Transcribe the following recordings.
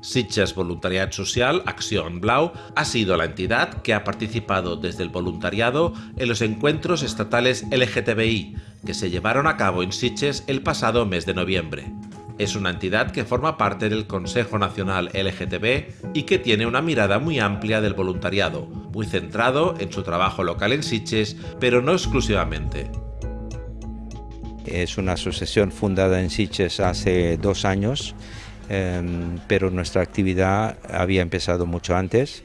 Sitges Voluntariat Social, Acción Blau, ha sido la entidad que ha participado desde el voluntariado en los encuentros estatales LGTBI que se llevaron a cabo en Sitges el pasado mes de noviembre. Es una entidad que forma parte del Consejo Nacional LGTB y que tiene una mirada muy amplia del voluntariado, muy centrado en su trabajo local en Sitges, pero no exclusivamente. Es una asociación fundada en Sitges hace dos años, pero nuestra actividad había empezado mucho antes.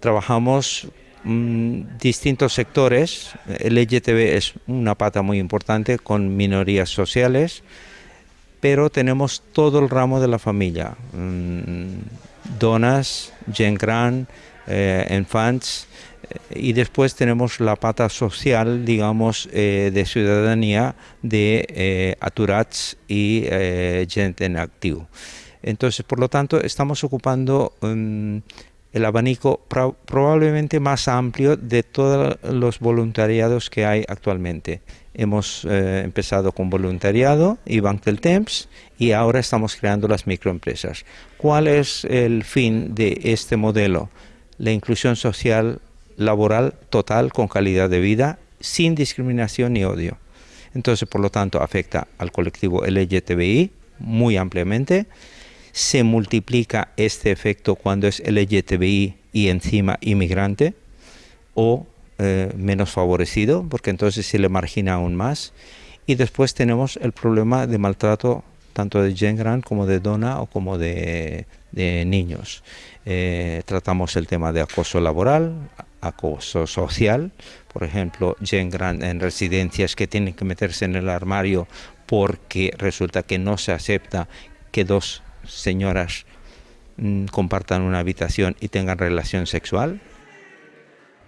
Trabajamos mm, distintos sectores. El LGTB es una pata muy importante con minorías sociales, pero tenemos todo el ramo de la familia. Mm, donas, gen gran, eh, infants, y después tenemos la pata social, digamos, eh, de ciudadanía de eh, aturats y gente en activo. Entonces, por lo tanto, estamos ocupando um, el abanico probablemente más amplio de todos los voluntariados que hay actualmente. Hemos empezado con voluntariado y Bank del Temps y ahora estamos creando las microempresas. ¿Cuál es el fin de este modelo? La inclusión social laboral total con calidad de vida, sin discriminación ni odio. Entonces, por lo tanto, afecta al colectivo LGTBI muy ampliamente. Se multiplica este efecto cuando es LGTBI y encima inmigrante o eh, menos favorecido, porque entonces se le margina aún más. Y después tenemos el problema de maltrato tanto de Gen como de Dona o como de, niños. Eh, tratamos el tema de acoso laboral, acoso social, por ejemplo, Gen en residencias que tienen que meterse en el armario porque resulta que no se acepta que dos señoras mm, compartan una habitación y tengan relación sexual.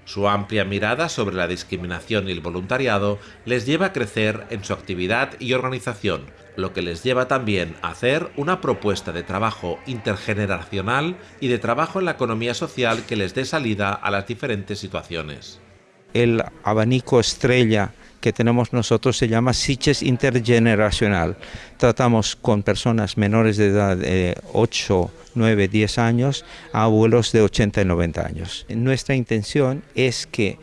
Su amplia mirada sobre la discriminación y el voluntariado les lleva a crecer en su actividad y organización, lo que les lleva también a hacer una propuesta de trabajo intergeneracional y de trabajo en la economía social que les dé salida a las diferentes situaciones. El abanico estrella que tenemos nosotros se llama Siches Intergeneracional. Tratamos con personas menores de edad de 8, 9, 10 años a abuelos de 80 y 90 años. Nuestra intención es que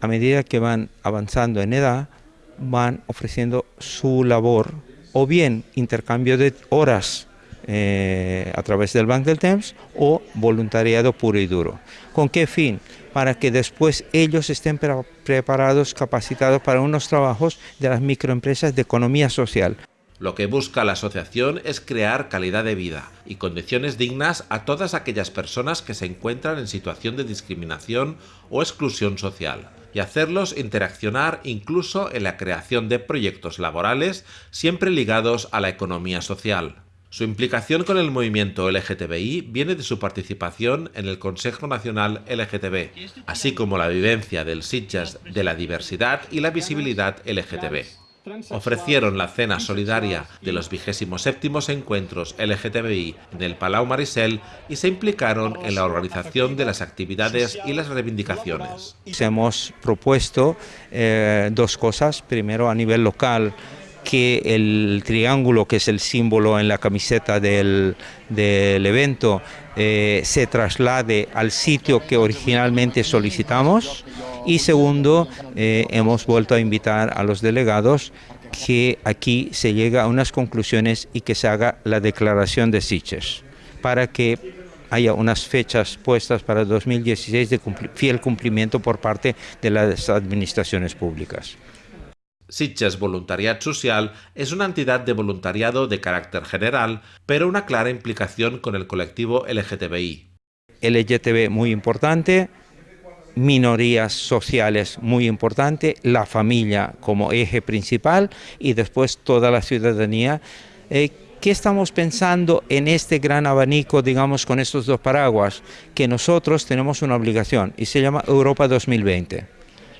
a medida que van avanzando en edad, van ofreciendo su labor o bien intercambio de horas eh, a través del Bank del Temps o voluntariado puro y duro. ¿Con qué fin? Para que después ellos estén preparados, capacitados para unos trabajos de las microempresas de economía social. Lo que busca la asociación es crear calidad de vida y condiciones dignas a todas aquellas personas que se encuentran en situación de discriminación o exclusión social y hacerlos interaccionar incluso en la creación de proyectos laborales siempre ligados a la economía social. Su implicación con el movimiento LGTBI viene de su participación en el Consejo Nacional LGTB, así como la vivencia del Sitges de la diversidad y la visibilidad LGTB ofrecieron la cena solidaria de los 27 encuentros LGTBI en el Palau Marisel y se implicaron en la organización de las actividades y las reivindicaciones. Hemos propuesto eh, dos cosas. Primero, a nivel local, que el triángulo, que es el símbolo en la camiseta del, evento, eh, se traslade al sitio que originalmente solicitamos. Y segundo, eh, hemos vuelto a invitar a los delegados que aquí se llegue a unas conclusiones y que se haga la declaración de Sitges, para que haya unas fechas puestas para 2016 de fiel cumplimiento por parte de las administraciones públicas. Sitges Voluntariat Social es una entidad de voluntariado de carácter general, pero una clara implicación con el colectivo LGTBI. LGTB muy importante, minorías sociales muy importante, la familia como eje principal y después toda la ciudadanía. Eh, ¿Qué estamos pensando en este gran abanico, digamos, con estos dos paraguas? Que nosotros tenemos una obligación y se llama Europa 2020.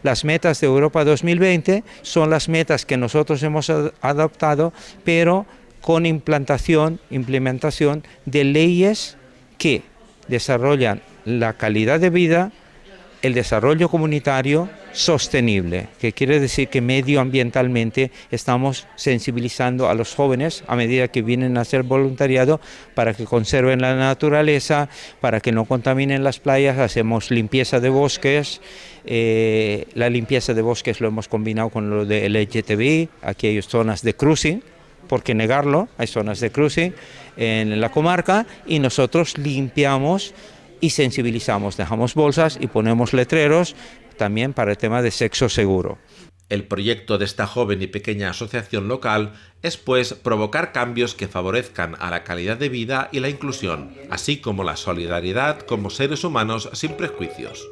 Las metas de Europa 2020 son las metas que nosotros hemos adoptado, pero con implantación, implementación de leyes que desarrollan la calidad de vida, el desarrollo comunitario sostenible, que quiere decir que medioambientalmente estamos sensibilizando a los jóvenes a medida que vienen a hacer voluntariado para que conserven la naturaleza, para que no contaminen las playas, hacemos limpieza de bosques, eh, la limpieza de bosques lo hemos combinado con lo de LGTBI, aquí hay zonas de cruising, por qué negarlo, hay zonas de cruising en la comarca y nosotros limpiamos y sensibilizamos, dejamos bolsas y ponemos letreros también para el tema de sexo seguro. El proyecto de esta joven y pequeña asociación local es pues provocar cambios que favorezcan a la calidad de vida y la inclusión, así como la solidaridad como seres humanos sin prejuicios.